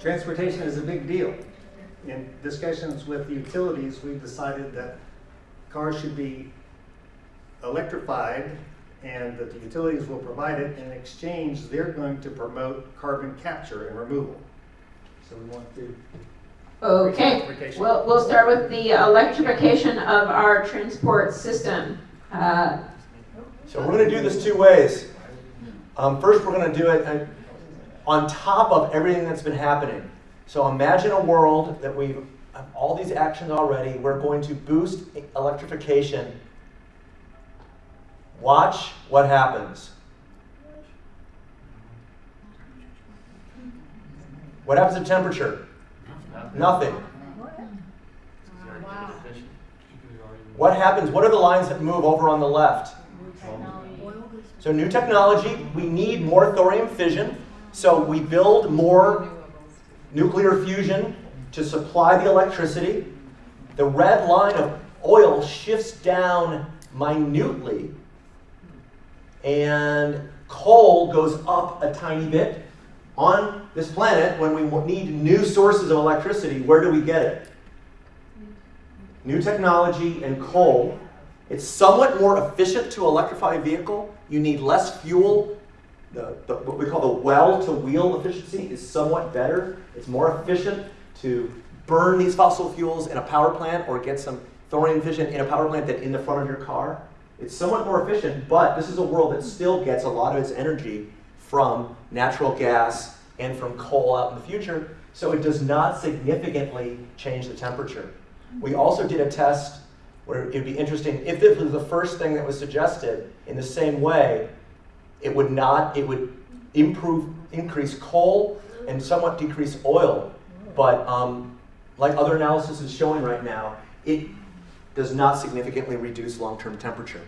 Transportation is a big deal. In discussions with utilities, we've decided that cars should be electrified and that the utilities will provide it. In exchange, they're going to promote carbon capture and removal. So we want to, Okay, Electrification. we'll, we'll start with the electrification of our transport system. Uh, So we're going to do this two ways. Um, first, we're going to do it uh, on top of everything that's been happening. So imagine a world that we have all these actions already. We're going to boost electrification. Watch what happens. What happens to temperature? Nothing. What happens? What are the lines that move over on the left? So new technology, we need more thorium fission. So we build more nuclear fusion to supply the electricity. The red line of oil shifts down minutely, and coal goes up a tiny bit. On this planet, when we need new sources of electricity, where do we get it? New technology and coal. It's somewhat more efficient to electrify a vehicle. You need less fuel. The, the, what we call the well to wheel efficiency is somewhat better. It's more efficient to burn these fossil fuels in a power plant or get some thorium fission in a power plant than in the front of your car. It's somewhat more efficient, but this is a world that still gets a lot of its energy from natural gas and from coal out in the future, so it does not significantly change the temperature. We also did a test where it'd be interesting, if this was the first thing that was suggested, in the same way, it would not, it would improve, increase coal and somewhat decrease oil. But um, like other analysis is showing right now, it does not significantly reduce long-term temperature.